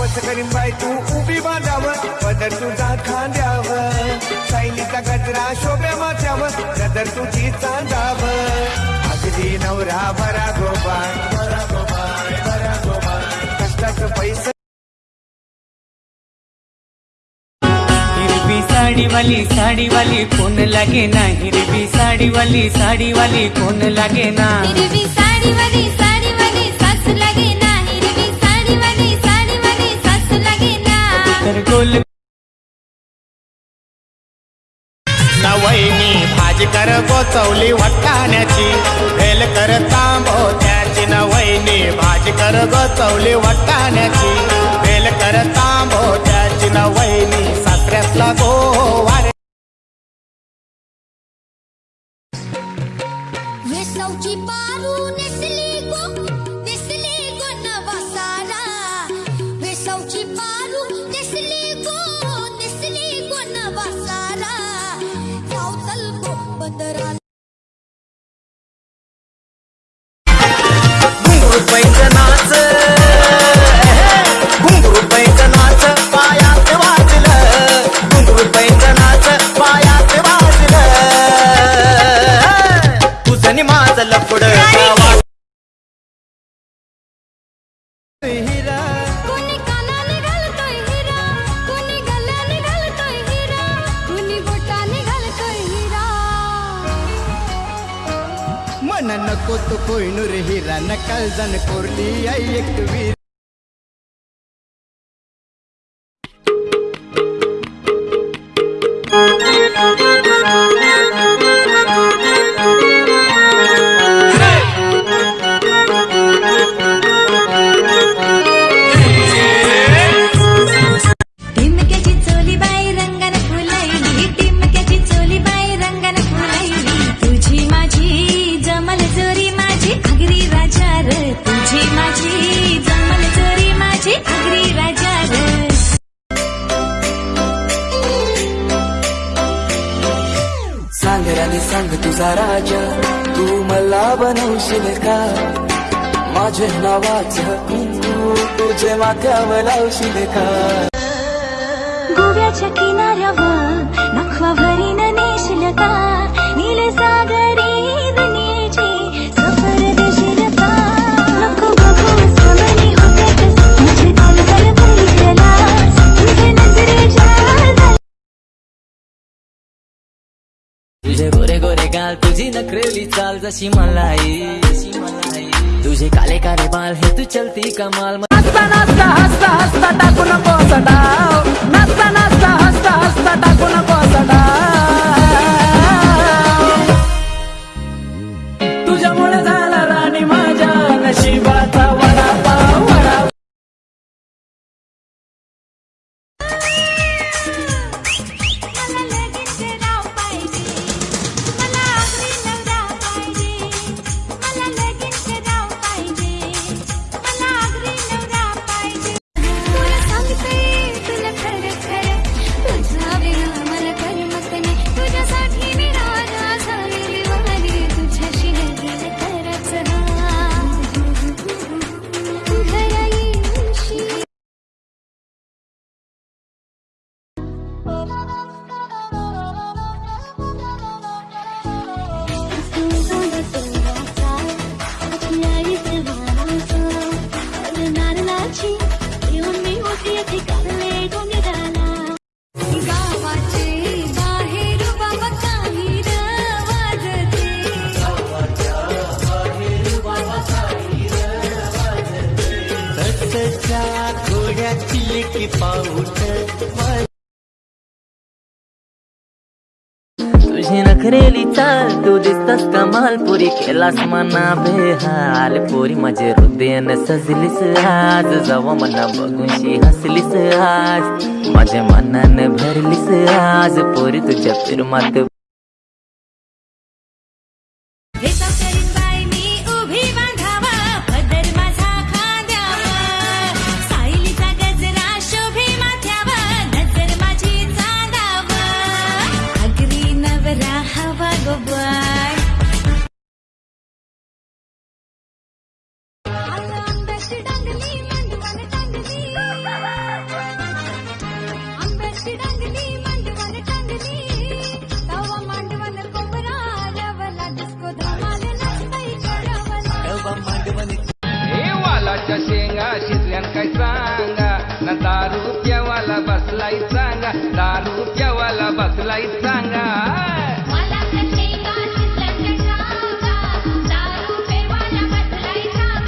वस करीन बाय तू उभी बांधावं पदर तुझा खांद्यावर सायलीचा गजरा शोभ्या माथ्यावर नजर तुझी चांदावं अगदी नवरा बरा गोबाळ बरा गोबाळ बरा गोबाळ कष्टाचं पैसे साडीवाली साडीवाली कोण लागे ना? हिरवी साडीवाली साडीवाली कोण लागे ना? हिरवी साडीवाली सवली वट्टाण्याची. भेल कर तांबो त्याची नवैनी भाजी कर गोचवली वट्टाण्याची. भेल कर तांबो त्याची नवैनी सासऱ्यासला गो वारे. वेसवची पारू नेसली गो नेसली गो पारू नेसली गो नेसली गो गो wait till कोत नको तो कोयनूर हिरा नकाल जन कोरली आई एक वीर। माझी जमल जोरी माझी आगरी राजा र सांग राणी सांग तुझा राजा तू मला बनवशील का? माझे नावाचं कुंकू तुझे माथ्यावर लावशील का? गोव्याच्या किनाऱ्यावर नखवा भरीन नेशील का? चाल तुझी नखरेली चाल जशी मलाई. जशी मलाई तुझे काले काले बाल हे तू चलती कमाल. नाचता नाचता हसता हसता टाकू नको सटाव. नाचता नाचता हसता हसता. की पाऊट तुझी नखरेली चाल तू दिसतस कमाल पुरी केलास मना बेहाल. पुरी माझे हृदयन सजलीस आज जवा मना बघूनशी हसलीस आज. माझ्या मनानं भरलीस आज पुरी तुझ्या फिरमात प्यावाला बसलाय चांगा दारू प्यावाला बसलाय चांगा